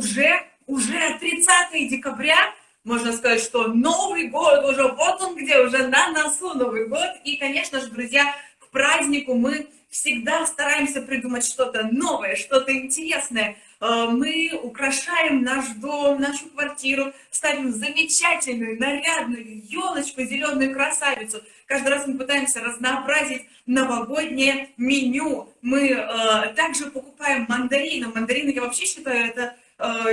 уже, уже 30 декабря, можно сказать, что Новый год уже, вот он где, уже на носу Новый год. И, конечно же, друзья, к празднику мы всегда стараемся придумать что-то новое, что-то интересное. Э, мы украшаем наш дом, нашу квартиру, ставим замечательную, нарядную елочку, зеленую красавицу. Каждый раз мы пытаемся разнообразить новогоднее меню. Мы э, также покупаем мандарины. Мандарины, я вообще считаю, это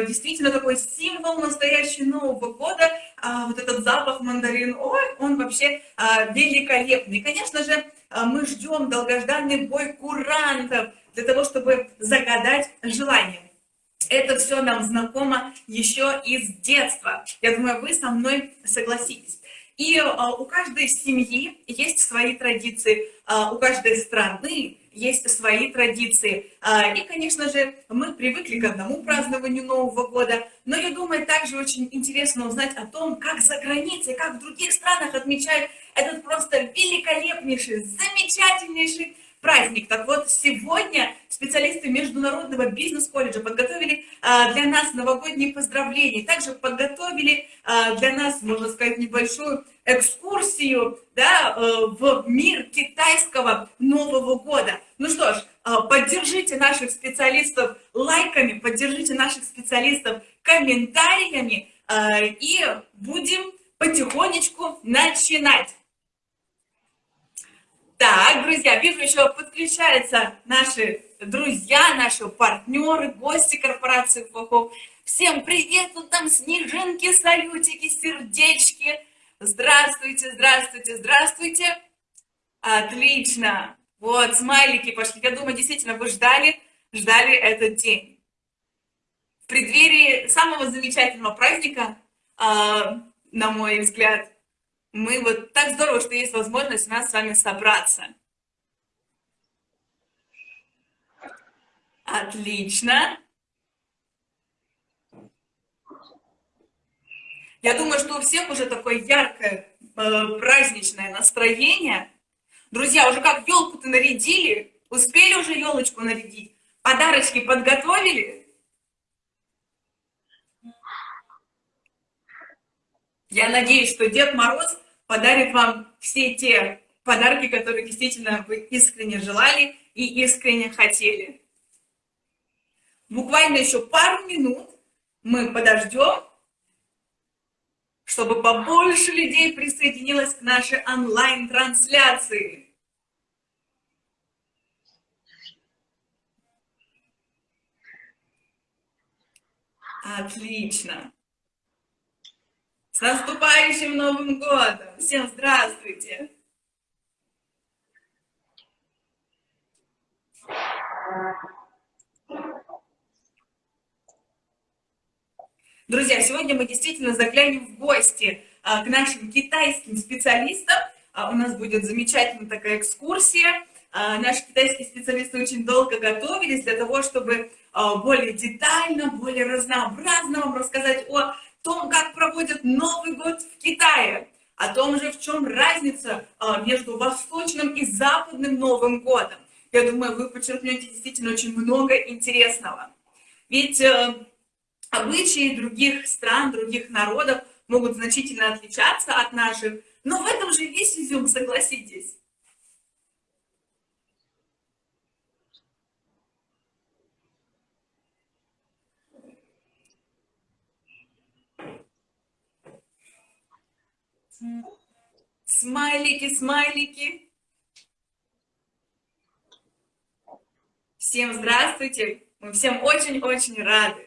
действительно такой символ настоящего Нового года. А вот этот запах мандарин, ой, он вообще э, великолепный. Конечно же, э, мы ждем долгожданный бой курантов для того, чтобы загадать желание. Это все нам знакомо еще из детства. Я думаю, вы со мной согласитесь. И а, у каждой семьи есть свои традиции, а, у каждой страны есть свои традиции. А, и, конечно же, мы привыкли к одному празднованию Нового года, но я думаю, также очень интересно узнать о том, как за границей, как в других странах отмечают этот просто великолепнейший, замечательнейший праздник. Так вот, сегодня специалисты Международного бизнес-колледжа подготовили а, для нас новогодние поздравления. Также подготовили а, для нас, можно сказать, небольшую экскурсию да, э, в мир китайского Нового года. Ну что ж, а, поддержите наших специалистов лайками, поддержите наших специалистов комментариями и будем потихонечку начинать. Так, друзья, вижу, еще подключаются наши друзья, наши партнеры, гости корпорации ФОХО. Всем привет, тут там снежинки, салютики, сердечки. Здравствуйте, здравствуйте, здравствуйте. Отлично. Вот, смайлики пошли. Я думаю, действительно, вы ждали, ждали этот день. В преддверии самого замечательного праздника, э, на мой взгляд, мы вот так здорово, что есть возможность у нас с вами собраться. Отлично. Я думаю, что у всех уже такое яркое э, праздничное настроение. Друзья, уже как елку-то нарядили? Успели уже елочку нарядить? Подарочки подготовили? Я надеюсь, что Дед Мороз подарит вам все те подарки, которые действительно вы искренне желали и искренне хотели. Буквально еще пару минут мы подождем, чтобы побольше людей присоединилось к нашей онлайн-трансляции. Отлично. С наступающим Новым годом! Всем здравствуйте! Друзья, сегодня мы действительно заглянем в гости а, к нашим китайским специалистам. А, у нас будет замечательная такая экскурсия. А, наши китайские специалисты очень долго готовились для того, чтобы более детально, более разнообразно вам рассказать о том, как проводят Новый год в Китае, о том же, в чем разница между восточным и западным Новым годом. Я думаю, вы подчеркнете действительно очень много интересного. Ведь э, обычаи других стран, других народов могут значительно отличаться от наших, но в этом же весь изюм, согласитесь. Смайлики, смайлики. Всем здравствуйте. Мы всем очень-очень рады.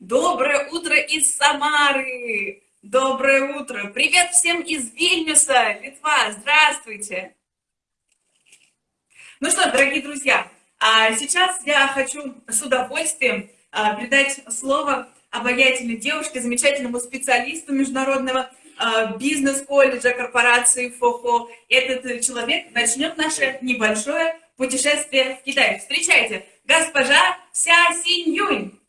Доброе утро из Самары! Доброе утро! Привет всем из Вильнюса, Литва! Здравствуйте! Ну что, дорогие друзья, а сейчас я хочу с удовольствием а, передать слово обаятельной девушке, замечательному специалисту международного а, бизнес-колледжа корпорации ФОХО. Этот человек начнет наше небольшое путешествие в Китай. Встречайте, госпожа Ся Синь Юнь.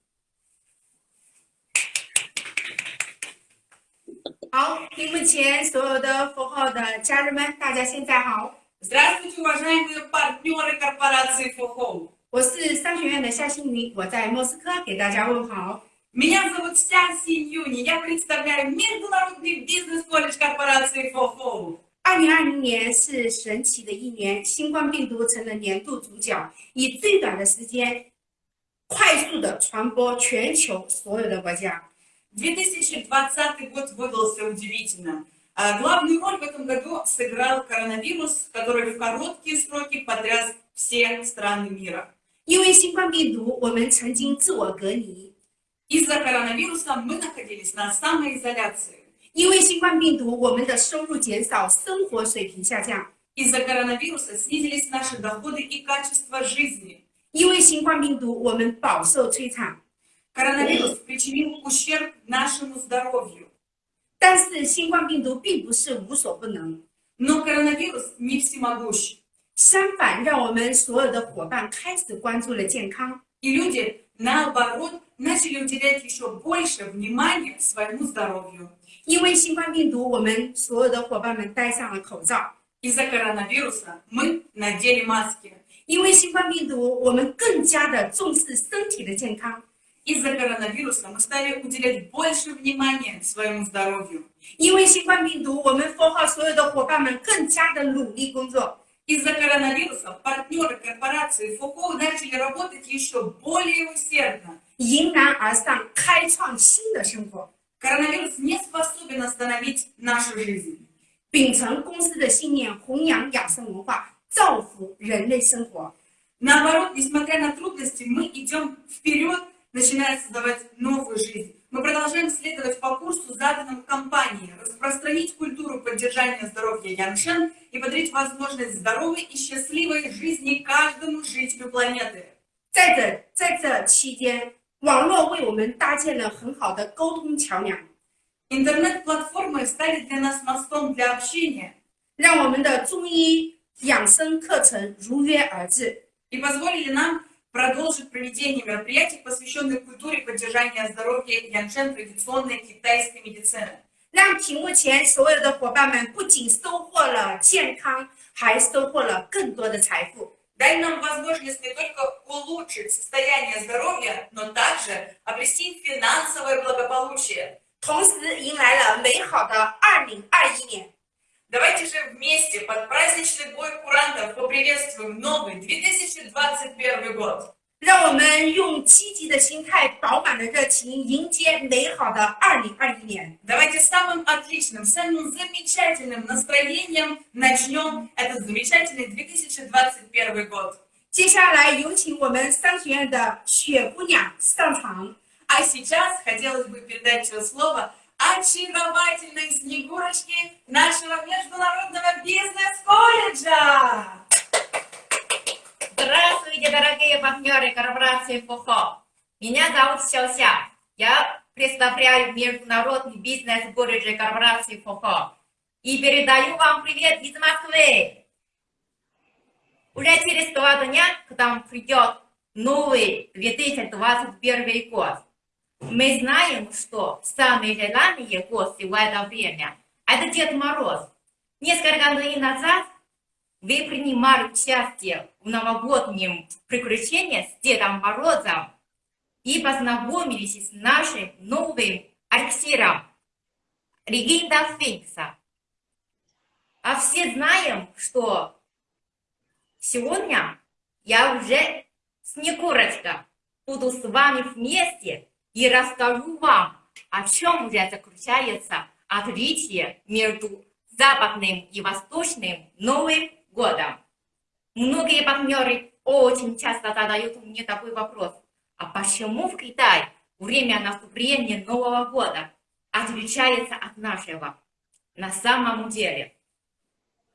好，屏幕前所有的佛号 后的家人们，大家现在好， Здравствуйте, уважаемые партнеры корпорации FOHO. 我是商学院的夏新云，我在莫斯科给大家问好。 Меня зовут Ся Синьюни, я представляю Международный бизнес-колледж корпорации FOHO. 二零二零年是神奇的一年，新冠病毒成了年度主角，以最短的时间快速的传播全球所有的国家。 2020 год выдался удивительно. А главную роль в этом году сыграл коронавирус, который в короткие сроки потряс все страны мира. 因为新冠病毒，我们曾经自我隔离； Из-за коронавируса мы находились на самоизоляции. 因为新冠病毒，我们的收入减少，生活水平下降； Из-за коронавируса снизились наши доходы и качество жизни. 因为新冠病毒，我们饱受摧残。 Коронавирус причинил ущерб нашему здоровью. 但是新冠病毒并不是无所不能， Но коронавирус не всемогущ. 相反，让我们所有的伙伴开始关注了健康。 И люди, наоборот, начали уделять еще больше внимания своему здоровью. 因为新冠病毒，我们所有的伙伴们戴上了口罩； Из-за коронавируса мы надели маски. 因为新冠病毒，我们更加的重视身体的健康； Из-за коронавируса мы стали уделять больше внимания своему здоровью. 因为新冠病毒，我们 f 号所有的伙伴们更加的努力工作。 Из-за коронавируса партнеры корпорации ФОКО начали работать еще более усердно. 迎难而上，开创新的生活， Коронавирус не способен остановить нашу жизнь. 秉承公司的信念，弘扬养生文化，造福人类生活。 Наоборот, несмотря на трудности, мы идем вперед, начиная создавать новую жизнь. Мы продолжаем следовать по курсу, заданному компанией, распространить культуру поддержания здоровья Яншен и подарить возможность здоровой и счастливой жизни каждому жителю планеты. 在这在这期间，网络为我们搭建了很好的沟通桥梁， Интернет-платформы стали для нас мостом для общения 让我们的中医养生课程如约而至。 и позволили нам продолжить проведение мероприятий, посвященных культуре поддержания здоровья Яншен традиционной китайской медицины. 让屏幕前所有的伙伴们不仅收获了健康，还收获了更多的财富。 Дай нам возможность не только улучшить состояние здоровья, но также обрести финансовое благополучие. 同时迎来了美好的二零二一年。 Давайте же вместе под праздничный бой курантов поприветствуем новый 2021 год. 让我们用积极的心态、饱满的热情迎接美好的二零二一年。 Давайте самым отличным, самым замечательным настроением начнем этот замечательный 2021 год. 接下来有请我们商学院的雪姑娘上场。 А сейчас хотелось бы передать слово очаровательной Снегурочке нашего международного бизнес-колледжа. Здравствуйте, дорогие партнеры корпорации ФОХО. Меня зовут Сяося. Я представляю международный бизнес колледж корпорации ФОХО. И передаю вам привет из Москвы. Уже через два дня к нам придет новый 2021 год. Мы знаем, что самые желанные гости в это время – это Дед Мороз. Несколько дней назад вы принимали участие в новогоднем приключении с Дедом Морозом и познакомились с нашим новым эликсиром Легенда Феникса. А все знаем, что сегодня я уже Снегурочка буду с вами вместе и расскажу вам, о чем же заключается отличие между западным и восточным Новым годом. Многие партнеры очень часто задают мне такой вопрос. А почему в Китае время наступления Нового года отличается от нашего? На самом деле,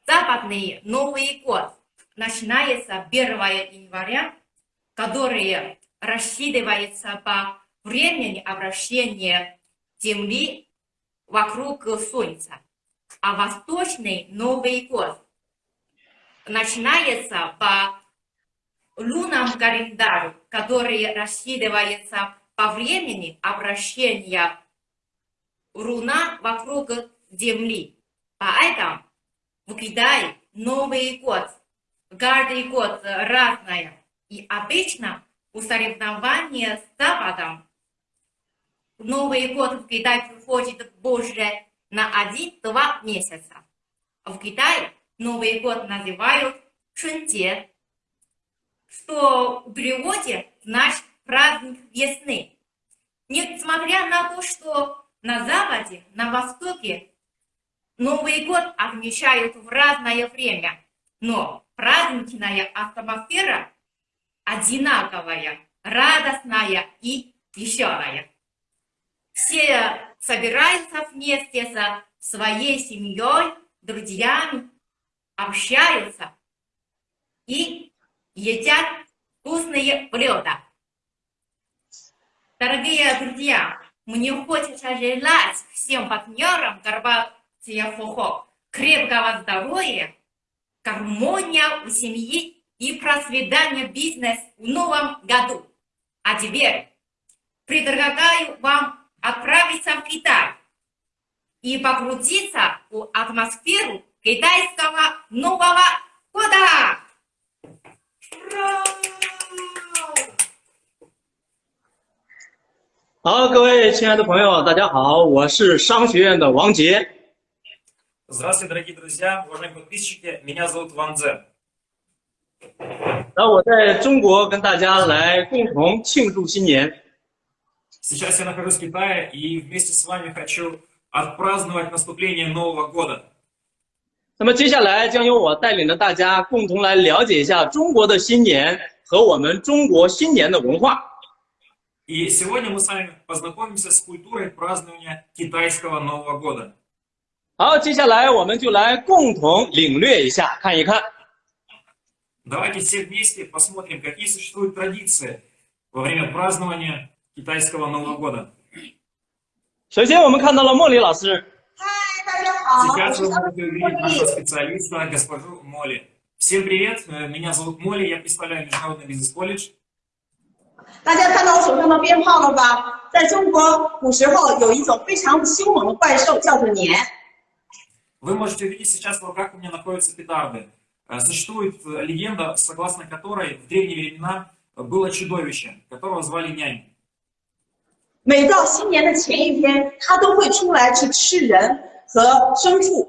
западный Новый год начинается 1 января, который рассчитывается по времени обращения Земли вокруг Солнца. А восточный Новый год начинается по лунному календарю, который рассчитывается по времени обращения Луна вокруг Земли. Поэтому В Китае Новый год, каждый год разное. И обычно у соревнования с Западом Новый год в Китае приходит позже на один-два месяца. В Китае Новый год называют Чунде, что в переводе значит праздник весны. Несмотря на то, что на Западе, на Востоке Новый год отмечают в разное время, но праздничная атмосфера одинаковая, радостная и веселая. Все собираются вместе со своей семьей, друзьями, общаются и едят вкусные блюда. Дорогие друзья, мне хочется желать всем партнерам Горбатия Фохо крепкого здоровья, гармония у семьи и процветания бизнеса в новом году. А теперь предлагаю вам отправиться в Китай и покрутиться в атмосферу китайского Нового года. Ура! 好，各位亲爱的朋友，大家好，我是商学院的王杰。 Здравствуйте, дорогие друзья, уважаемые подписчики, меня зовут Ван Дзе. 然后我在中国跟大家来共同庆祝新年。 Сейчас я нахожусь в Китае и вместе с вами хочу отпраздновать наступление Нового года. 那么接下来将由我带领着大家共同来了解一下中国的新年和我们中国新年的文化。 И сегодня мы с вами познакомимся с культурой празднования китайского Нового года. 好，接下来我们就来共同领略一下，看一看。 Давайте все вместе посмотрим, какие существуют традиции во время празднования китайского Нового года. 首先，我们看到了茉莉老师，大家好，我 Сейчас 是 вы 张 можете увидеть нашего специалиста, госпожу Молли. Всем привет, э, меня зовут Молли, я представляю Международный бизнес-колледж. 大家看到我手上的鞭炮了吧？在中国古时候有一种非常凶猛的怪兽，叫做年。 Вы можете увидеть сейчас в руках у меня находятся петарды. Э, Существует э, легенда, согласно которой в древние времена было чудовище, которого звали нянь. 每到新年的前一天，它都会出来去吃人和牲畜。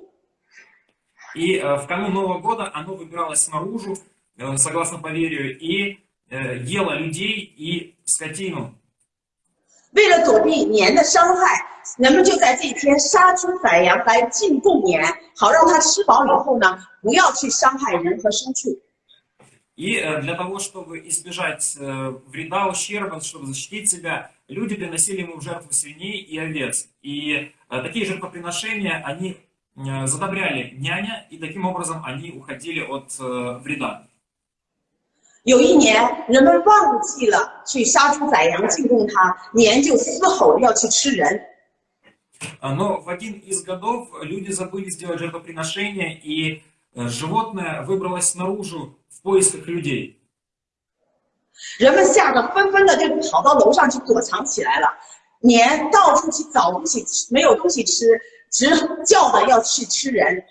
И э, в канун Нового года оно выбиралось наружу, э, согласно поверью, и э, ело людей и скотину. 为了躲避年的伤害，人们就在这一天杀猪宰羊来进贡年，好让它吃饱以后呢，不要去伤害人和牲畜。 И э, для того, чтобы избежать э, вреда, ущерба, чтобы защитить себя, люди приносили ему в жертву свиней и овец. И э, такие жертвоприношения, они э, задобряли няня, и таким образом они уходили от э, вреда. 有一年，人们忘记了去杀猪宰羊进贡它，年就嘶吼要去吃人。 А, Но в один из годов люди забыли сделать жертвоприношение, и э, животное выбралось наружу в поисках людей. 人们吓得纷纷的就跑到楼上去躲藏起来了，年到处去找东西吃，没有东西吃，直叫的要去吃人。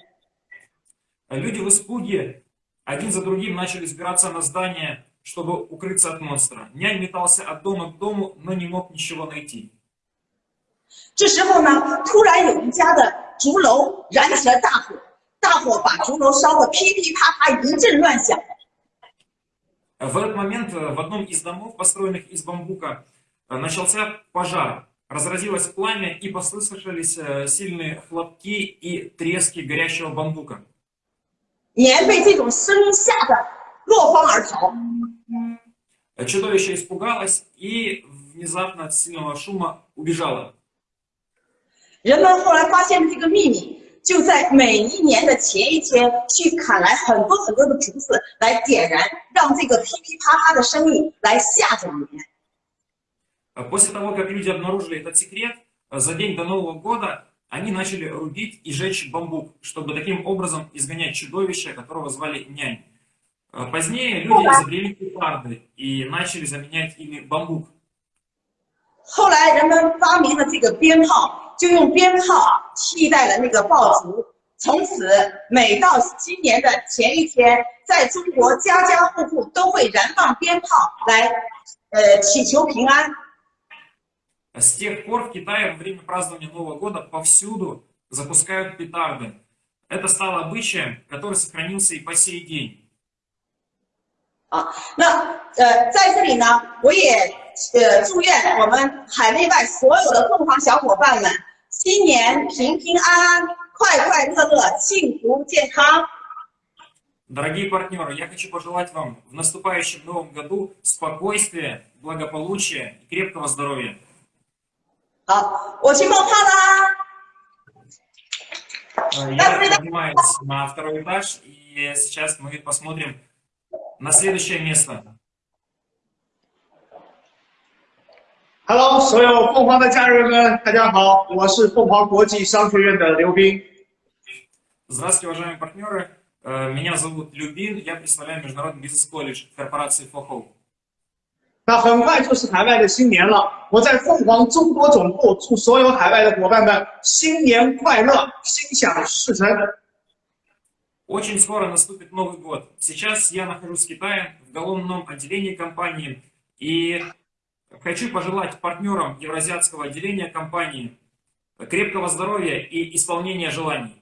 А Люди в испуге один за другим начали сбираться на здание, чтобы укрыться от монстра. Нянь метался от дома к дому, но не мог ничего найти. 这时候呢，突然有一家的竹楼燃起了大火，大火把竹楼烧得噼噼啪啪一阵乱响。 В этот момент э, в одном из домов, построенных из бамбука, э, начался пожар. Разразилось пламя и послышались э, сильные хлопки и трески горящего бамбука. 年被这种声音吓得落荒而逃。 Э, Чудовище испугалось и внезапно от сильного шума убежало. 人们后来发现这个秘密， 就在每一年的前一天去砍来很多很多的竹子来点燃，让这个噼噼啪啪的声音来吓着年。 Э, После того, как люди обнаружили этот секрет, э, за день до Нового года они начали рубить и жечь бамбук, чтобы таким образом изгонять чудовище, которого звали нянь. Э, Позднее люди изобрели петарды и начали заменять ими бамбук. 后来人们发明了这个鞭炮，就用鞭炮啊替代了那个爆竹， 从此，每到新年的前一天，在中国家家户户都会燃放鞭炮来，呃，祈求平安。 С тех пор в Китае во время празднования Нового года повсюду запускают петарды. Это стало обычаем, который сохранился и по сей день. 那呃，在这里呢，我也 呃祝愿我们海内外所有的凤凰小伙伴们新年平平安安、快快乐乐、幸福健康。 Дорогие партнеры, я хочу пожелать вам в наступающем новом году спокойствия, благополучия и крепкого здоровья. 好，我去冒泡啦。 Э, Я поднимаюсь на второй этаж, и сейчас мы посмотрим на следующее место. Hello，所有凤凰的家人们，大家好，我是凤凰国际商学院的刘斌。 Здравствуйте, уважаемые партнеры. Э, Меня зовут Любин, я представляю Международный бизнес-колледж корпорации FOHO. 那很快就是海外的新年了，我在凤凰中国总部祝所有海外的伙伴们新年快乐，心想事成。 Очень скоро наступит Новый год. Сейчас я нахожусь в Китае, в головном отделении компании, и хочу пожелать партнерам Евразиатского отделения компании крепкого здоровья и исполнения желаний.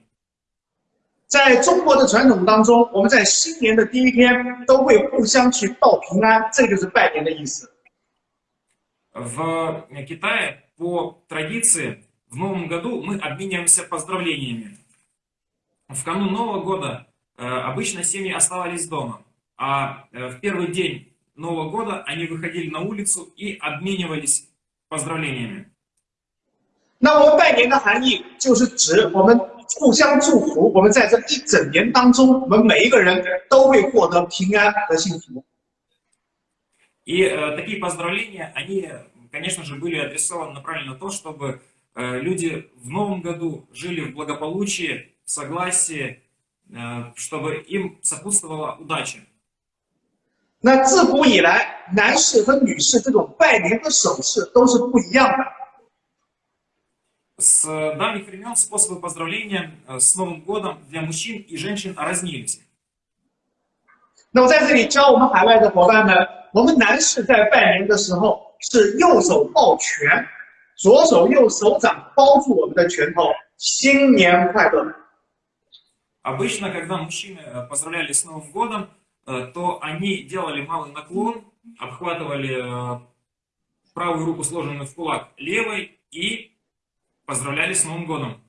在中国的传统当中，我们在新年的第一天都会互相去报平安，这就是拜年的意思。 В Китае по традиции в Новом году мы обмениваемся поздравлениями. В канун Нового года э, обычно семьи оставались дома, а э, в первый день Нового года они выходили на улицу и обменивались поздравлениями. 那我们拜年的含义就是指我们互相祝福，我们在这一整年当中，我们每一个人都会获得平安和幸福。 И э, такие поздравления, они, конечно же, были адресованы направлены на то, чтобы э, люди в новом году жили в благополучии, в согласии, э, чтобы им сопутствовала удача. 那自古以来，男士和女士这种拜年的手势都是不一样的。 С давних времен способы поздравления э, с Новым годом для мужчин и женщин разнились. 那我在这里教我们海外的伙伴们，我们男士在拜年的时候是右手抱拳，左手用手掌包住我们的拳头，新年快乐。 Обычно, когда мужчины э, поздравляли с Новым годом, э, то они делали малый наклон, обхватывали э, правую руку, сложенную в кулак, левой и поздравляли с Новым годом.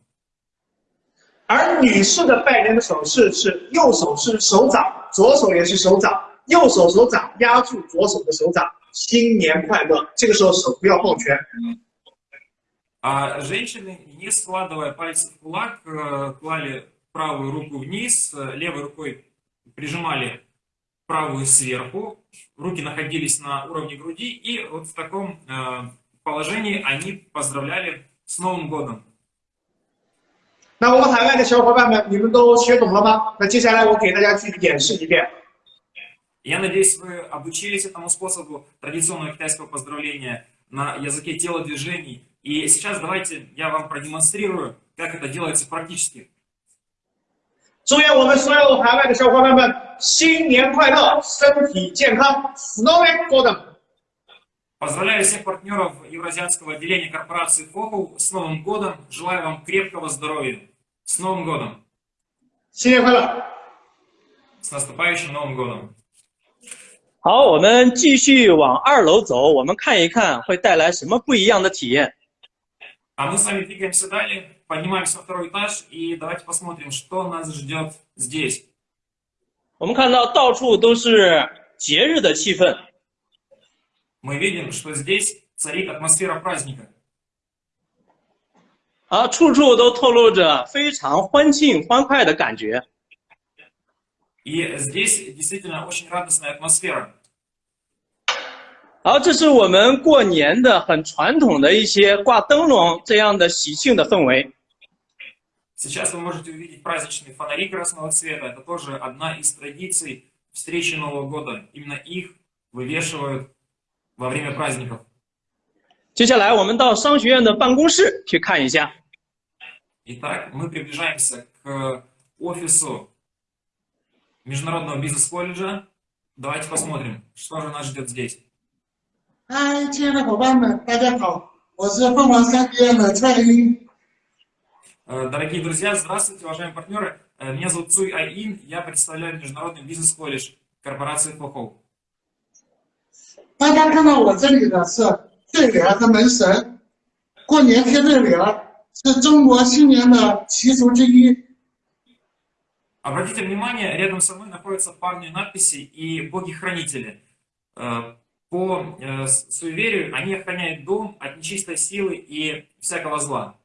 而女士的拜年的手势是右手是手掌，左手也是手掌，右手手掌压住左手的手掌，新年快乐。这个时候手不要抱拳。 А женщины, не складывая пальцы в кулак, э, клали правую руку вниз, э, левой рукой прижимали правую сверху, руки находились на уровне груди, и вот в таком э, положении они поздравляли с Новым годом. 那我们海外的小伙伴们，你们都学懂了吗？那接下来我给大家继续演示一遍。 Я надеюсь, вы обучились этому способу традиционного китайского поздравления на языке телодвижений. И сейчас давайте я вам продемонстрирую, как это делается практически. 祝愿我们所有海外的小伙伴们新年快乐，身体健康。s n o w y Golden。 Поздравляю всех партнеров Евразиатского отделения корпорации FOHO с Новым годом. Желаю вам крепкого здоровья. С Новым годом. 新年快乐！ С наступающим Новым годом. 好，我们继续往二楼走，我们看一看会带来什么不一样的体验。 А мы с вами двигаемся далее, поднимаемся на второй этаж и давайте посмотрим, что нас ждет здесь. 我们看到到处都是节日的气氛， Мы видим, что здесь царит атмосфера праздника. 啊，处处都透露着非常欢庆欢快的感觉。 И здесь действительно очень радостная атмосфера. 好，这是我们过年的很传统的一些挂灯笼这样的喜庆的氛围。 Сейчас вы можете увидеть праздничные фонари красного цвета. Это тоже одна из традиций встречи Нового года. Именно их вывешивают во время праздников. 接下来我们到商学院的办公室去看一下。 Итак, мы приближаемся к к офису Международного бизнес-колледжа. Давайте посмотрим, что же нас ждет здесь. 嗨，亲爱的伙伴们，大家好，我是凤凰三学院的蔡英。 Э, дорогие друзья, здравствуйте, уважаемые партнеры. Э, меня зовут Цуй Айин, я представляю международный бизнес-колледж корпорации Фохоу. Обратите внимание, рядом со мной находятся парные надписи и боги-хранители. Э, по суеверию они охраняют дом от нечистой силы и всякого зла.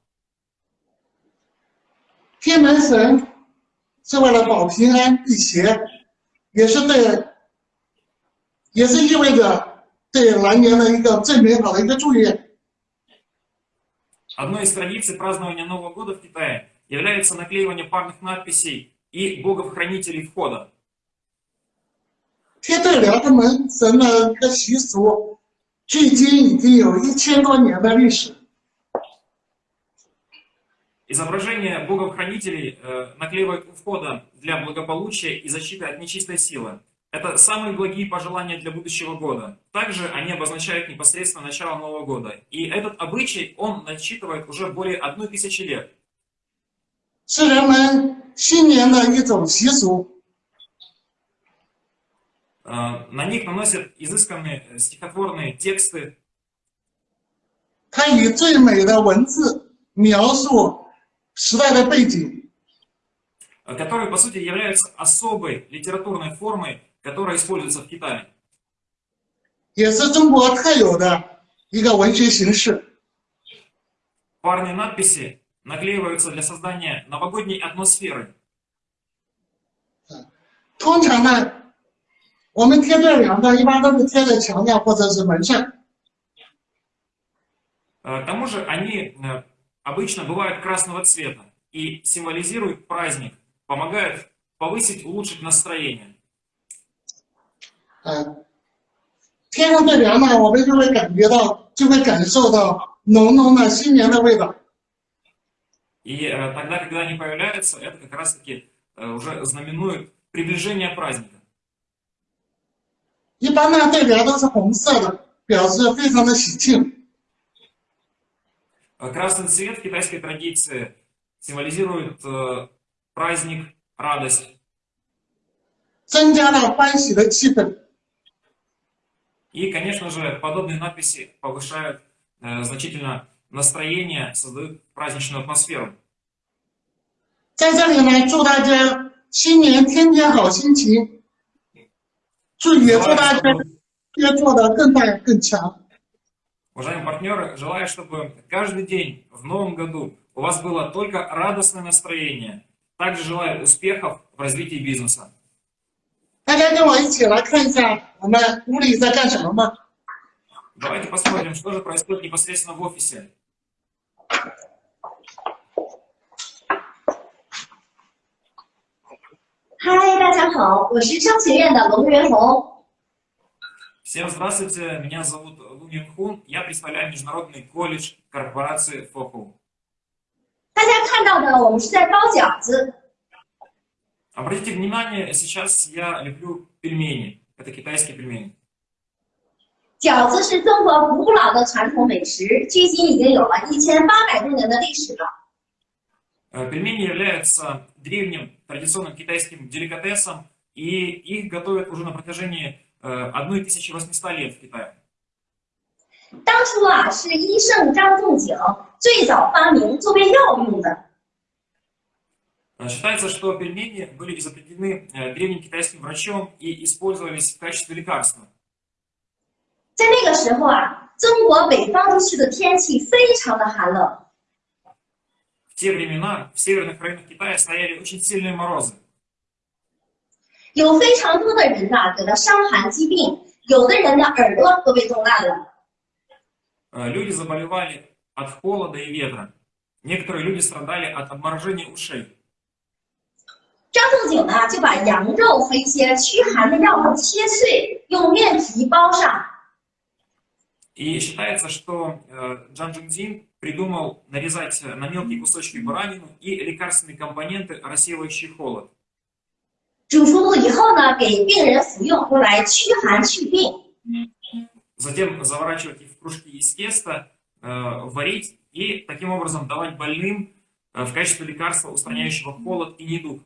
贴门神是为了保平安辟邪，也是对，也是意味着对来年的一个最美好的一个祝愿。 Одной из традиций празднования Нового года в Китае является наклеивание парных надписей и богов-хранителей входа. 贴对联和门神的一个习俗，距今已经有一千多年的历史。 Изображение богов-хранителей э, наклеивают у входа для благополучия и защиты от нечистой силы. Это самые благие пожелания для будущего года. Также они обозначают непосредственно начало Нового года. И этот обычай, он насчитывает уже более одной тысячи лет. 是人们新年的一种习俗。 Э, На них наносят изысканные э, стихотворные тексты, 它以最美的文字描述 时代的背景， э, которые, по сути, являются особой литературной формой, которая используется в Китае. 也是中国特有的一个文学形式。 Парные надписи наклеиваются для создания новогодней атмосферы. 通常呢，我们贴对联的一般都是贴在墙上或者是门上。 Э, К тому же они э, обычно бывают красного цвета и символизируют праздник, помогают повысить, улучшить настроение. 嗯，贴上对联呢，我们就会感觉到，就会感受到浓浓的新年的味道。 И э, тогда, когда они появляются, это как раз-таки э, уже знаменует приближение праздника. 一般呢，对联都是红色的，表示非常的喜庆。 Э, Красный цвет в китайской традиции символизирует э, праздник, радость. 增加了欢喜的气氛。 И, конечно же, подобные надписи повышают э, значительно настроение, создают праздничную атмосферу. 在这里呢，祝大家新年天天好心情，祝也祝大家也做得更大更强。 Уважаемые партнеры, желаю, чтобы каждый день в новом году у вас было только радостное настроение. Также желаю успехов в развитии бизнеса. 大家跟我一起来看一下我们屋里在干什么吧。 Давайте посмотрим, что же происходит непосредственно в офисе. 嗨，大家好，我是商学院的龙元红。 Всем здравствуйте, меня зовут Лу Мин Хун, я представляю Международный колледж корпорации Фоху. 大家看到的，我们是在包饺子。 Обратите внимание, сейчас я леплю пельмени. Это китайские пельмени. 饺子是中国古老的传统美食，距今已经有了一千八百多年的历史了。 Э, Пельмени являются древним традиционным китайским деликатесом, и их готовят уже на протяжении э, 1800 лет в Китае. 当初啊，是医圣张仲景最早发明作为药用的。 Э, Считается, что пельмени были изобретены э, древним китайским врачом и использовались в качестве лекарства. 在那个时候啊，中国北方地区的天气非常的寒冷， В те времена в северных районах Китая стояли очень сильные морозы. 有非常多的人呐、得了伤寒疾病，有的人的耳朵都被冻烂了。 Э, Люди заболевали от холода и ветра. Некоторые люди страдали от обморожения ушей. 张仲景呢，就把羊肉和一些驱寒的药物切碎，用面皮包上， И считается, что э, Джан Джиндин придумал нарезать на мелкие кусочки баранину и лекарственные компоненты, рассеивающие холод. 煮熟后以后呢，给病人服用，用来驱寒祛病。 Затем заворачивать их в кружки из теста, э, варить и таким образом давать больным э, в качестве лекарства, устраняющего холод и недуг.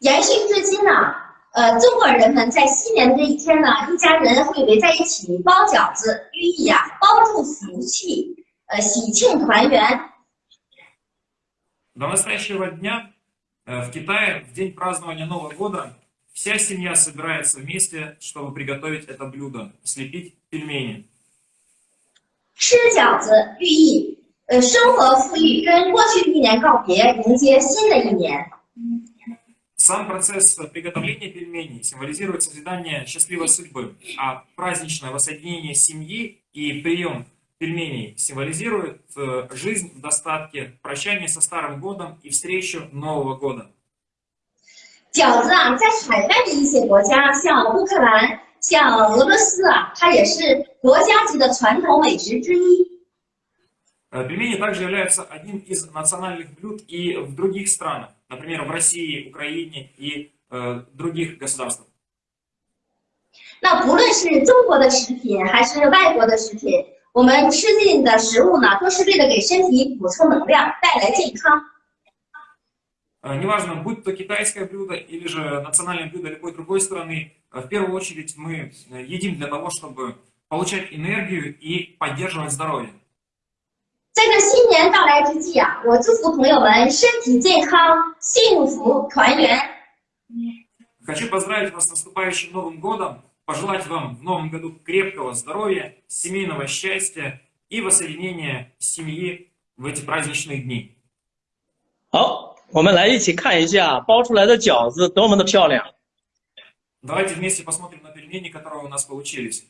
延续至今呢，呃，中国人们在新年的这一天呢，一家人会围在一起包饺子，寓意啊包住福气，呃，喜庆团圆。 До настоящего дня э, в Китае в день празднования Нового года вся семья собирается вместе, чтобы приготовить это блюдо, слепить пельмени. 吃饺子寓意呃生活富裕，跟过去的一年告别，迎接新的一年。 Сам процесс приготовления пельменей символизирует созидание счастливой судьбы, а праздничное воссоединение семьи и прием пельменей символизирует э, жизнь в достатке, прощание со Старым годом и встречу Нового года. 饺子啊，在海外的一些国家，像乌克兰、 像俄罗斯啊，它也是国家级的传统美食之一。 Э, Пельмени также являются одним из национальных блюд и в других странах, например, в России, Украине и э, других государствах. 那不论是中国的食品还是外国的食品，我们吃进的食物呢，都是为了给身体补充能量，带来健康。 Э, Неважно, будь то китайское блюдо или же национальное блюдо любой другой страны, э, в первую очередь мы э, едим для того, чтобы получать энергию и поддерживать здоровье. 在这新年到来之际啊，我祝福朋友们身体健康、幸福团圆。 Хочу поздравить вас с наступающим Новым годом, пожелать вам в Новом году крепкого здоровья, семейного счастья и воссоединения семьи в эти праздничные дни. 好， 我们来一起看一下包出来的饺子多么的漂亮。 Давайте вместе посмотрим на пельмени, которые у нас получились.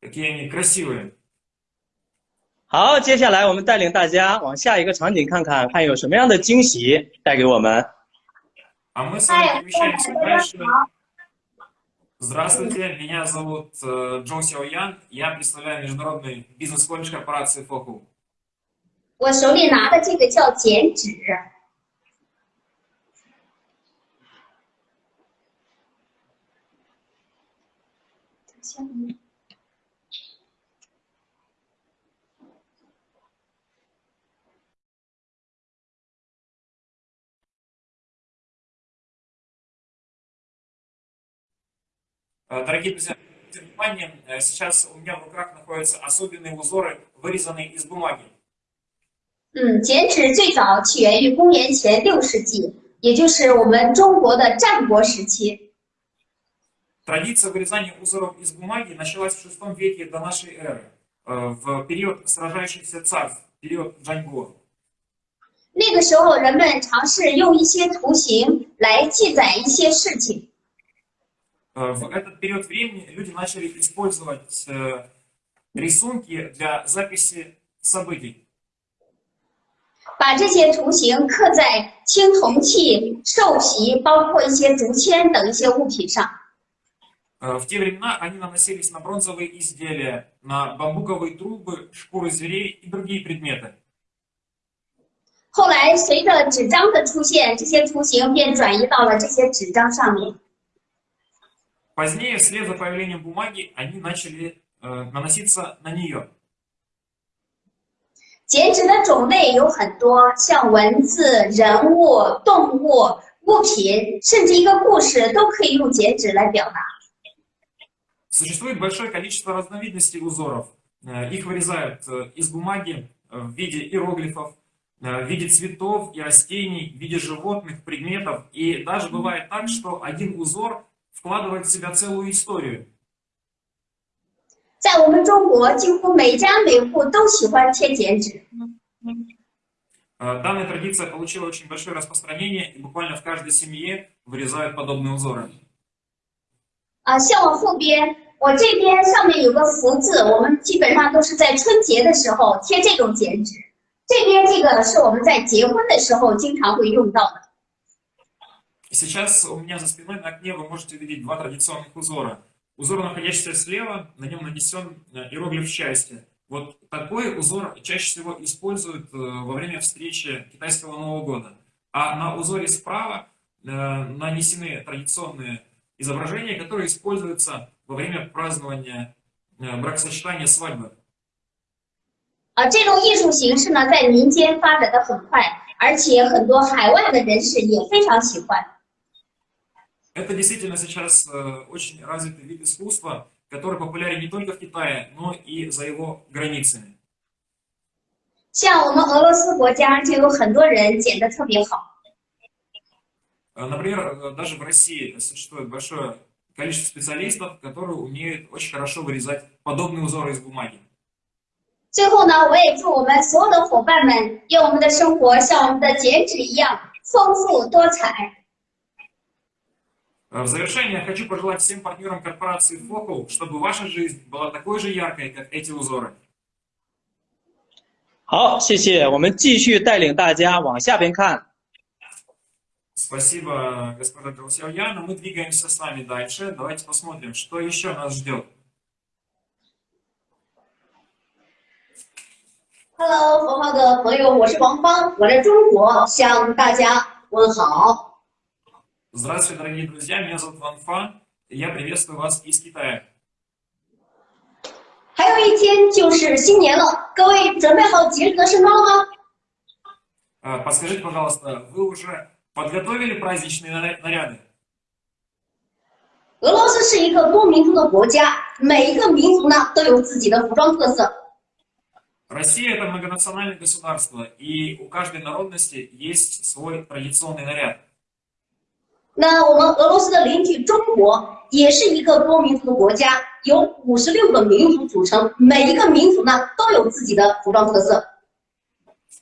Какие они красивые. 好，接下来我们带领大家往下一个场景看看，看有什么样的惊喜带给我们。 А мы с вами перемещаемся дальше. Здравствуйте, меня зовут э, Джон Сяо Ян. Я представляю международный бизнес-колледж корпорации Фоку. 我手里拿的这个叫剪纸， Э, Дорогие друзья, обратите внимание, э, сейчас у меня в руках находятся особенные узоры, вырезанные из бумаги. 嗯，剪纸最早起源于公元前六世纪，也就是我们中国的战国时期。 Традиция вырезания узоров из бумаги началась в VI веке до нашей эры, э, в период сражающихся царств, период Джаньго. 那个时候，人们尝试用一些图形来记载一些事情。 Э, В этот период времени люди начали использовать э, рисунки для записи событий. 把这些图形刻在青铜器、兽皮，包括一些竹签等一些物品上。 Э, В те времена они наносились на бронзовые изделия, на бамбуковые трубы, шкуры зверей и другие предметы. 后来，随着纸张的出现，这些图形便转移到了这些纸张上面。 Позднее, вслед за появлением бумаги, они начали э, наноситься на нее. 剪纸的种类有很多，像文字、人物、动物、物品，甚至一个故事，都可以用剪纸来表达。 Существует большое количество разновидностей узоров. Э, Их вырезают э, из бумаги э, в виде иероглифов, э, в виде цветов и растений, в виде животных, предметов. И даже бывает так, что один узор вкладывает в себя целую историю. 在我们中国，几乎每家每户都喜欢贴剪纸。 Э, Данная традиция получила очень большое распространение, и буквально в каждой семье вырезают подобные узоры. 啊，像我后边， 我这边上面有个福字，我们基本上都是在春节的时候贴这种剪纸。这边这个是我们在结婚的时候经常会用到的。 Сейчас у меня за спиной на окне вы можете увидеть два традиционных узора. Узор, находящийся слева, на нем нанесен э, иероглиф счастья. Вот такой узор чаще всего используют э, во время встречи китайского Нового года. А на узоре справа э, нанесены традиционные изображения, которые используются во время празднования э, бракосочетания свадьбы. 啊，这种艺术形式呢，在民间发展的很快，而且很多海外的人士也非常喜欢。 Это действительно сейчас э, очень развитый вид искусства, который популярен не только в Китае, но и за его границами. 像我们俄罗斯国家就有很多人剪得特别好。 Э, Например, э, даже в России существует большое количество специалистов, которые умеют очень хорошо вырезать подобные узоры из бумаги. 最后呢，我也祝我们所有的伙伴们，愿我们的生活像我们的剪纸一样丰富多彩。 Э, В завершение я хочу пожелать всем партнерам корпорации Focal, чтобы ваша жизнь была такой же яркой, как эти узоры. 好，谢谢。我们继续带领大家往下边看。 Спасибо, господа друзья. Но мы двигаемся с вами дальше. Давайте посмотрим, что еще нас ждет. Hello，佛号的朋友，我是王芳，我在中国向大家问好。 Здравствуйте, дорогие друзья. Меня зовут Ван Фа. и Я приветствую вас из Китая. 还有一天就是新年了，各位准备好节日的圣装了吗？ Э, Подскажите, пожалуйста, вы уже подготовили праздничные наря- наряды? 俄罗斯是一个多民族的国家，每一个民族呢都有自己的服装特色。 Россия это многонациональное государство, и у каждой народности есть свой традиционный наряд. 那我们俄罗斯的邻居中国也是一个多民族的国家，由五十六个民族组成，每一个民族呢都有自己的服装特色。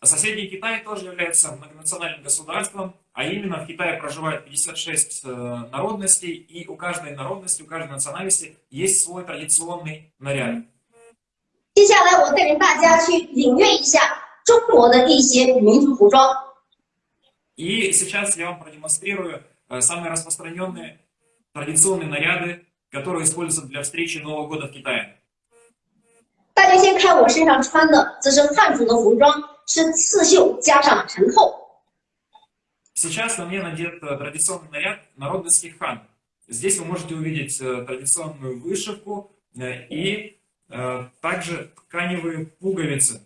Соседний Китай тоже является многонациональным государством, а именно в Китае проживает 56 э, народностей, и у каждой народности, у каждой национальности есть свой традиционный наряд. 接下来我带领大家去领略一下中国的一些民族服装。 И сейчас я вам продемонстрирую э, самые распространенные традиционные наряды, которые используются для встречи Нового года в Китае. 大家先看我身上穿的，这是汉族的服装，是刺绣加上陈扣。 Сейчас на мне надет э, традиционный наряд народностских хан. Здесь вы можете увидеть э, традиционную вышивку э, и также тканевые пуговицы.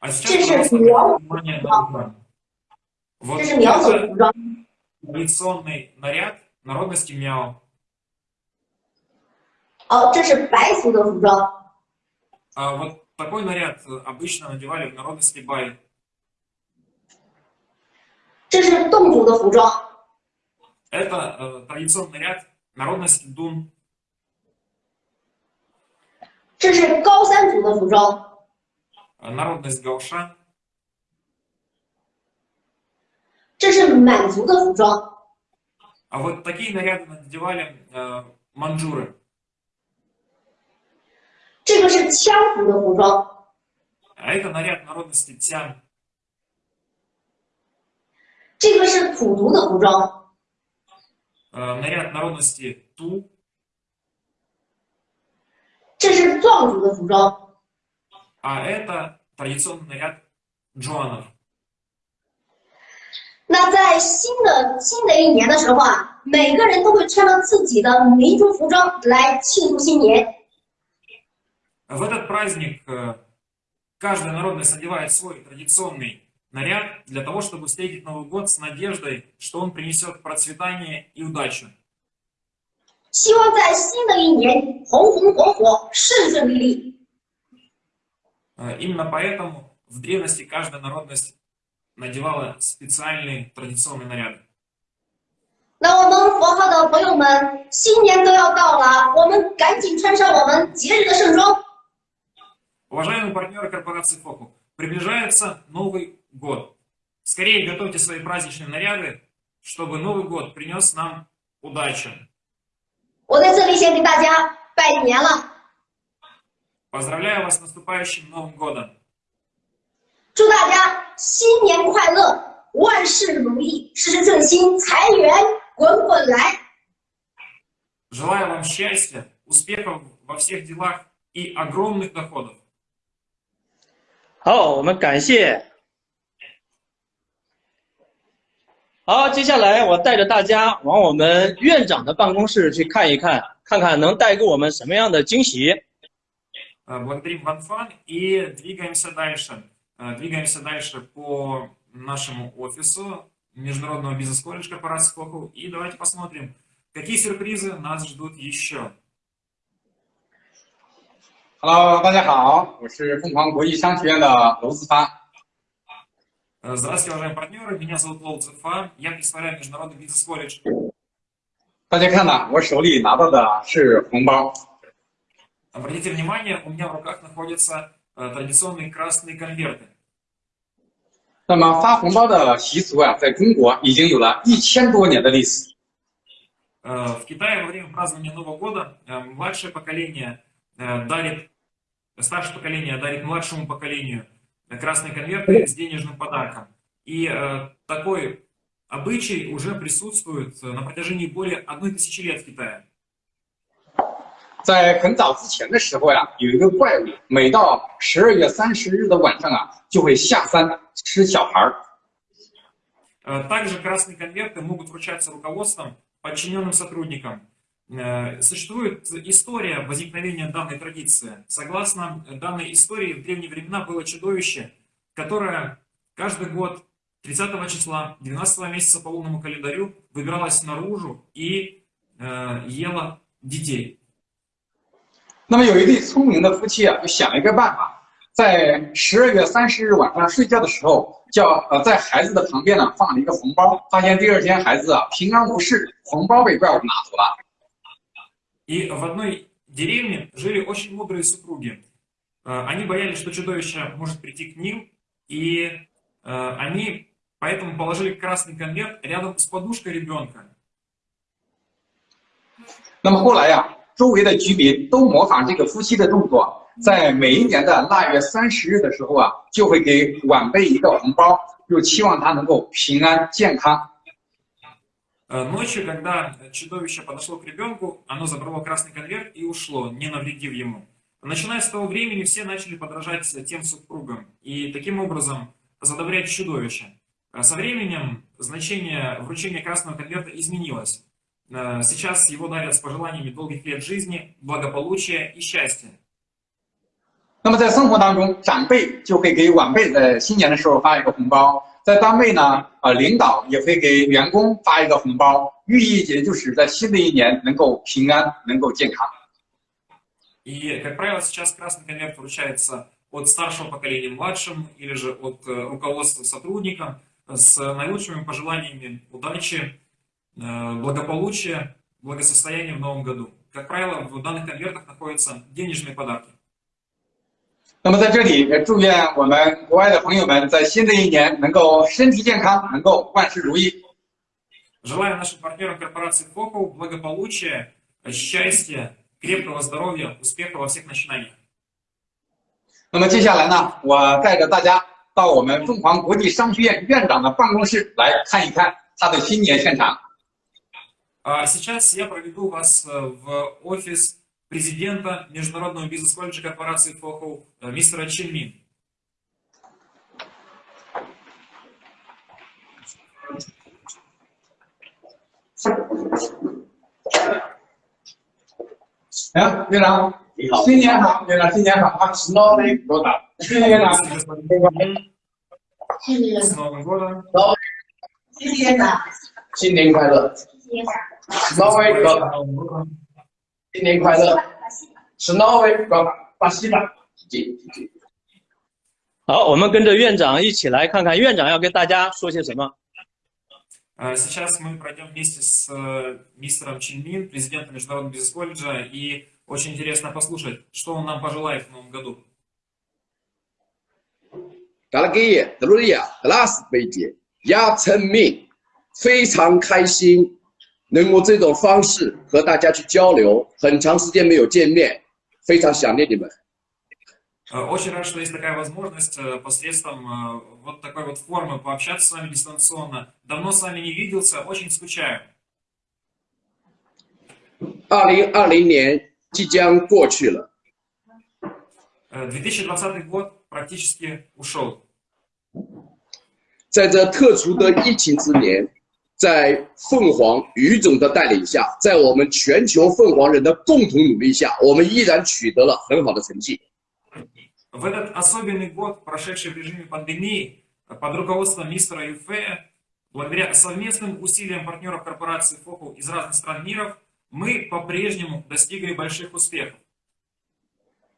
А сейчас внимание на экран. Вот традиционный наряд народности мяо. А вот такой наряд обычно надевали в народности Бай. Это э, традиционный наряд народности Дун. Э, народность Гаоша. А вот такие наряды надевали э, манжуры. 这个是羌族的服装， А это наряд народности тян. 这个是土族的服装， э, наряд народности ту. 这是壮族的服装， А это традиционный наряд джуанов. 那在新的新的一年的时候啊，每个人都会穿上自己的民族服装来庆祝新年。 В этот праздник э, каждая народность одевает свой традиционный наряд для того, чтобы встретить Новый год с надеждой, что он принесет процветание и удачу. 希望在新的一年红红火火、顺顺利利。 Э, Именно поэтому в древности каждая народность надевала специальные традиционные наряды. 那我们佛号的朋友们，新年都要到了，我们赶紧穿上我们节日的盛装。 Уважаемые партнеры корпорации Фоку, приближается Новый год. Скорее готовьте свои праздничные наряды, чтобы Новый год принес нам удачу. 我在这里先给大家拜年了， Поздравляю вас с наступающим Новым годом. 祝大家新年快乐，万事如意，事事顺心，财源滚滚来。 Желаю вам счастья, успехов во всех делах и огромных доходов. 好，我们感谢。好，接下来我带着大家往我们院长的办公室去看一看，看看能带给我们什么样的惊喜。 Э, Благодарим Ван Фан и двигаемся дальше. Э, Двигаемся дальше по нашему офису Международного бизнес-колледжа корпорации Фокул. И давайте посмотрим, какие сюрпризы нас ждут еще. Hello，大家好，我是凤凰国际商学院的娄子发。 Э, Здравствуйте, уважаемые партнеры. Меня зовут Лоу Цзефа. Я представляю Международный бизнес-колледж. 大家看呐，我手里拿到的是红包。 Обратите внимание, у меня в руках находятся э, традиционные красные конверты. 那么发红包的习俗啊，在中国已经有了一千多年的历史。 Э, В Китае во время празднования Нового года э, младшее поколение э, дарит, старшее поколение дарит младшему поколению э, красные конверты с денежным подарком. И э, такой обычай уже присутствует э, на протяжении более одной тысячи лет в Китае. 在很早之前的时候呀，有一个怪物，每到十二月三十日的晚上啊，就会下山吃小孩儿。 Э, Также красные конверты могут вручаться руководством подчиненным сотрудникам. Э, Существует история возникновения данной традиции. Согласно данной истории, в древние времена было чудовище, которое каждый год 30 числа 12 месяца по лунному календарю выбиралось наружу и э, ело детей. 那么有一对聪明的夫妻啊，就想了一个办法，在十二月三十日晚上睡觉的时候，叫呃在孩子的旁边呢放了一个红包，发现第二天孩子啊平安无事，红包被怪物拿走了。 И в одной деревне жили очень мудрые супруги. Э, Они боялись, что чудовище может прийти к ним, и э, они поэтому положили красный конверт рядом с подушкой ребенка. 那么后来呀、周围的居民都模仿这个夫妻的动作，在每一年的腊月三十日的时候啊，就会给晚辈一个红包，就期望他能够平安健康。 Э, Ночью, когда чудовище подошло к ребенку, оно забрало красный конверт и ушло, не навредив ему. Начиная с того времени, все начали подражать тем супругам и таким образом задобрять чудовище. Э, Со временем значение вручения красного конверта изменилось. Э, Сейчас его дарят с пожеланиями долгих лет жизни, благополучия и счастья. 那么在生活当中，长辈就会给晚辈在新年的时候发一个红包， 在单位呢，呃，领导也会给员工发一个红包，寓意也就是在新的一年能够平安，能够健康。 И, как правило, сейчас красный конверт вручается от старшего поколения младшим или же от э, руководства сотрудникам с наилучшими пожеланиями удачи, э, благополучия, благосостояния в новом году. Как правило, в данных конвертах находятся денежные подарки. 那么在这里，也祝愿我们国外的朋友们在新的一年能够身体健康，能够万事如意。 Желаю нашим партнерам корпорации Фокул благополучия, счастья, крепкого здоровья, успеха во всех начинаниях. 那么接下来呢，我带着大家到我们凤凰国际商学院院长的办公室来看一看他的新年现场。 А сейчас я проведу вас э, в офис президента Международного бизнес-колледжа корпорации For Hope, э, мистера Чин Мин. Ja, genau. С Новым годом! С Новым годом! Новый год! Новый год! 新年快乐！挪威哥， С Новым годом! 新年快乐！是挪威哥，巴西的，谢谢谢谢。好，我们跟着院长一起来看看院长要跟大家说些什么。 А Сейчас мы пройдем вместе с э, мистером Чин Мин, президентом Международного бизнес-колледжа, и очень интересно послушать, что он нам пожелает в новом году. Дорогие друзья, здравствуйте! Я Chen Min，非常开心 能够这种方式和大家去交流，很长时间没有见面，非常想念你们。 Э, Очень рад, что есть такая возможность э, посредством э, вот такой вот формы пообщаться с вами дистанционно. Давно с вами не виделся, очень скучаю. 二零二零年即将过去了， Э, 2020 год практически ушел. 在这特殊的疫情之年， 在凤凰于总的带领下，在我们全球凤凰人的共同努力下，我们依然取得了很好的成绩。 В этот особенный год, прошедший в режиме пандемии, под руководством мистера Юфея, благодаря совместным усилиям партнеров корпорации Фокул из разных стран мира, мы по-прежнему достигли больших успехов.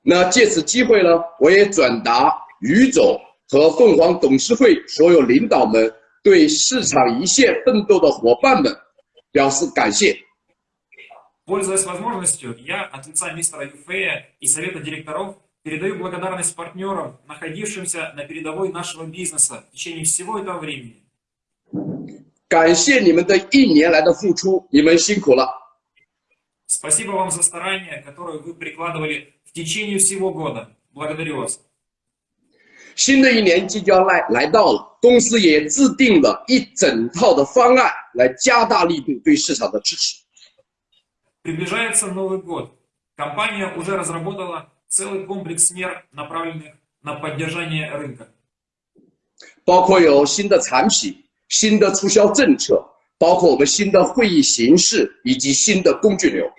那借此机会呢，我也转达于总和凤凰董事会所有领导们 对市场一线奋斗的伙伴们表示感谢。 Пользуясь возможностью, я от лица мистера Юфея и совета директоров передаю благодарность партнерам, находившимся на передовой нашего бизнеса в течение всего этого времени. 感谢你们的一年来的付出，你们辛苦了。 Спасибо вам за старания, которые вы прикладывали в течение всего года. Благодарю вас. 新的一年即将来来到了，公司也制定了一整套的方案来加大力度对市场的支持。 Приближается Новый год. Компания уже разработала целый комплекс мер, направленных на поддержание рынка. 包括有新的产品、新的促销政策，包括我们新的会议形式以及新的工具流。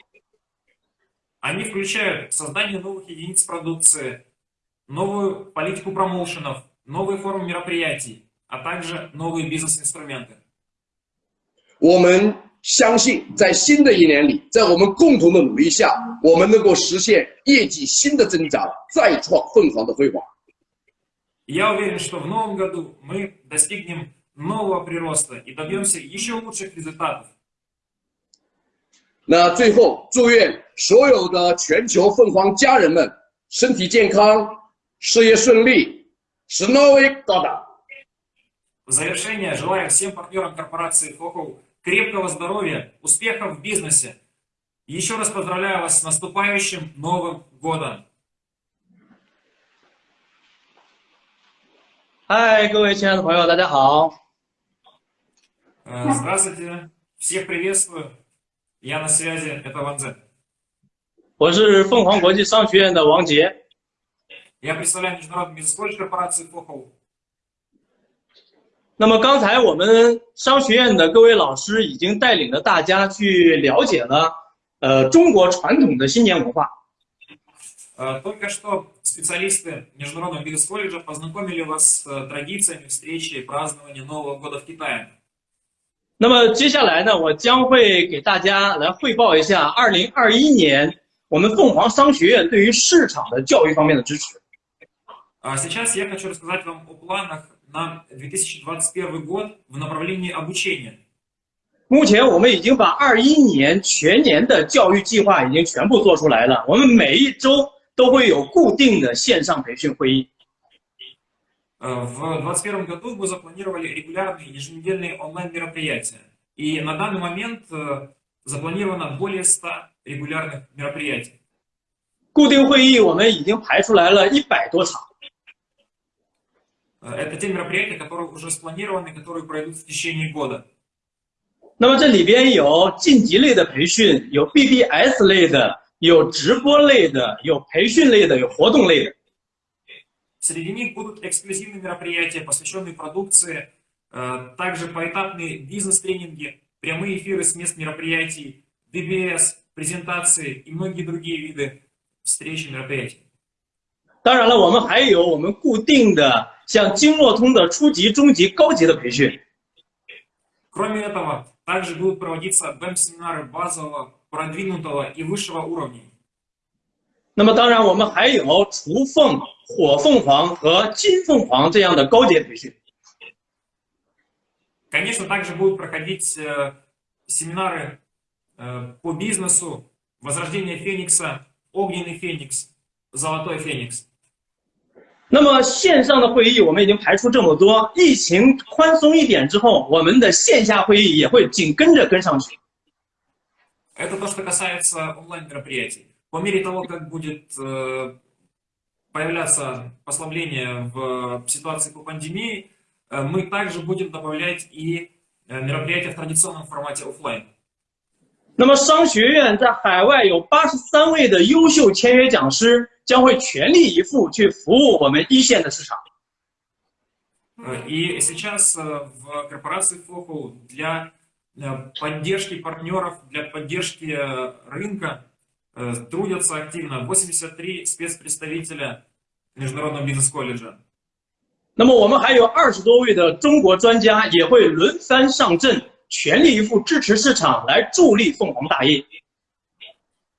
Они включают создание новых единиц продукции, новую политику промоушенов, новые формы мероприятий, а также новые бизнес-инструменты. 我们相信，在新的一年里，在我们共同的努力下，我们能够实现业绩新的增长，再创凤凰的辉煌。 Я уверен, что в новом году мы достигнем нового прироста и добьемся еще лучших результатов. 那最后，祝愿所有的全球凤凰家人们身体健康， 事业顺利，是новый года！ В завершение желаю всем партнерам корпорации Фокул крепкого здоровья, успехов в бизнесе. Еще раз поздравляю вас с наступающим Новым годом! 嗨，各位亲爱的朋友，大家好。 Э, Здравствуйте, всех приветствую. Я на связи, это Ван Зен. 我是凤凰国际商学院的王杰。 Я представляю международный бизнес-колледж корпорации Фокул. 那么刚才我们商学院的各位老师已经带领着大家去了解了，呃，中国传统的新年文化。 Э, Только что специалисты Международного бизнес-колледжа познакомили вас с э, традициями встречи и празднования Нового года в Китае. 那么接下来呢，我将会给大家来汇报一下二零二一年我们凤凰商学院对于市场的教育方面的支持。 А сейчас я хочу рассказать вам о планах на 2021 год в направлении обучения. 目前我们已经把二一年全年的教育计划已经全部做出来了，我们每一周都会有固定的线上培训会议。 Э, В 2021 году мы запланировали регулярные еженедельные онлайн-мероприятия. И на данный момент э, запланировано более 100 регулярных мероприятий. 固定会议我们已经排出来了一百多场。 Э, Это те мероприятия, которые уже спланированы, которые пройдут в течение года. 那么这里边有晋级类的培训，有 BBS 类的，有直播类的，有培训类的，有活动类的。 Среди них будут эксклюзивные мероприятия, посвященные продукции, э, также поэтапные бизнес-тренинги, прямые эфиры с мест мероприятий, BBS, презентации и многие другие виды встреч и мероприятий. 当然了，我们还有我们固定的 像经络通的初级、中级、高级的培训。 Кроме этого, также будут проводиться BEM-семинары базового, продвинутого и высшего уровней. 那么当然，我们还有雏凤、火凤凰和金凤凰这样的高阶培训。 Конечно, также будут проходить э, семинары э, по бизнесу, возрождение Феникса, огненный Феникс, золотой Феникс. 那么线上的会议我们已经排出这么多，疫情宽松一点之后，我们的线下会议也会紧跟着跟上去。 Это то, что касается онлайн-мероприятий. По мере того, как будет э, появляться послабление в ситуации по пандемии, э, мы также будем добавлять и э, мероприятия в традиционном формате оффлайн. 那么商学院在海外有八十三位的优秀签约讲师， 将会全力以赴去服务我们一线的市场。 Э, И сейчас э, в корпорации Focal для э, поддержки партнеров, для поддержки э, рынка э, трудятся активно 83 спецпредставителя Международного бизнес-колледжа. 那么我们还有二十多位的中国专家也会轮番上阵，全力以赴支持市场，来助力凤凰大业。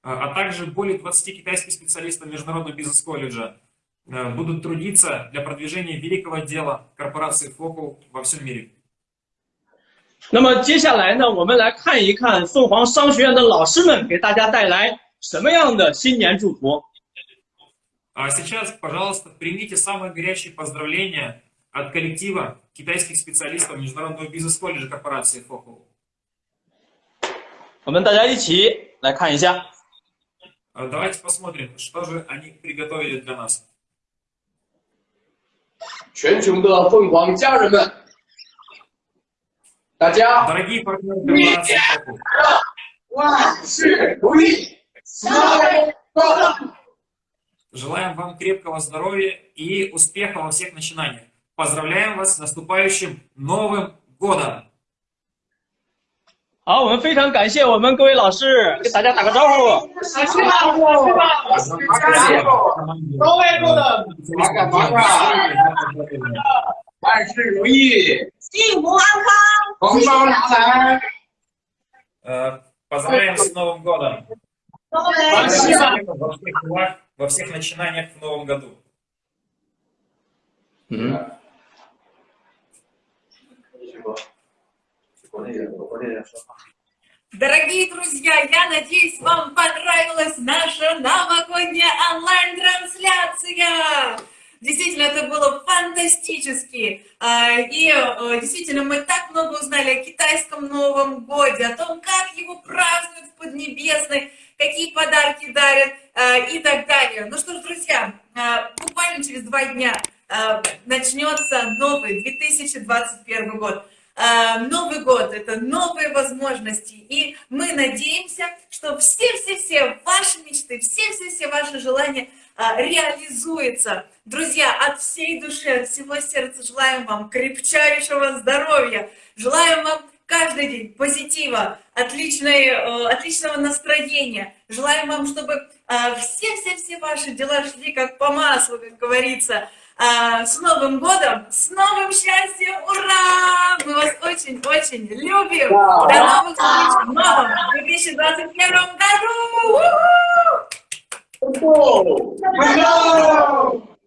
А а также более 20 китайских специалистов Международного бизнес-колледжа э, будут трудиться для продвижения великого дела корпорации Focal во всем мире. 那么接下来呢，我们来看一看凤凰商学院的老师们给大家带来什么样的新年祝福。 А сейчас, пожалуйста, примите самые горячие поздравления от коллектива китайских специалистов Международного бизнес-колледжа корпорации Focal. 我们大家一起来看一下。 А Давайте посмотрим, что же они приготовили для нас. 全球的凤凰家人们，大家 Дорогие партнеры корпорации Focal, 万事如意，新年快乐！ желаем вам крепкого здоровья и успеха во всех начинаниях. Поздравляем вас с наступающим Новым Годом! 好，我们非常感谢我们各位老师，给大家打个招呼。各位做的八嘎八嘎，万事如意，幸福安康，红包拿来！ Э, Поздравляем с Новым Годом! 各位 Во всех, во всех делах, во всех начинаниях в Новом году. 嗯， Дорогие друзья, я надеюсь, вам понравилась наша новогодняя онлайн-трансляция. Действительно, это было фантастически. А, И э, действительно, мы так много узнали о китайском Новом Годе, о том, как его празднуют в Поднебесной, какие подарки дарят э, и так далее. Ну что ж, друзья, э, буквально через два дня начнется новый 2021 год. А, Новый год – это новые возможности, и мы надеемся, что все-все-все ваши мечты, все-все-все ваши желания а, реализуются. Друзья, от всей души, от всего сердца желаем вам крепчайшего здоровья, желаем вам каждый день позитива, отличной, э, отличного настроения. Желаем вам, чтобы все-все-все ваши дела шли как по маслу, как говорится. А, С Новым годом, с новым счастьем, ура! Мы вас очень-очень любим. До новых встреч в новом 2021 году! Браво!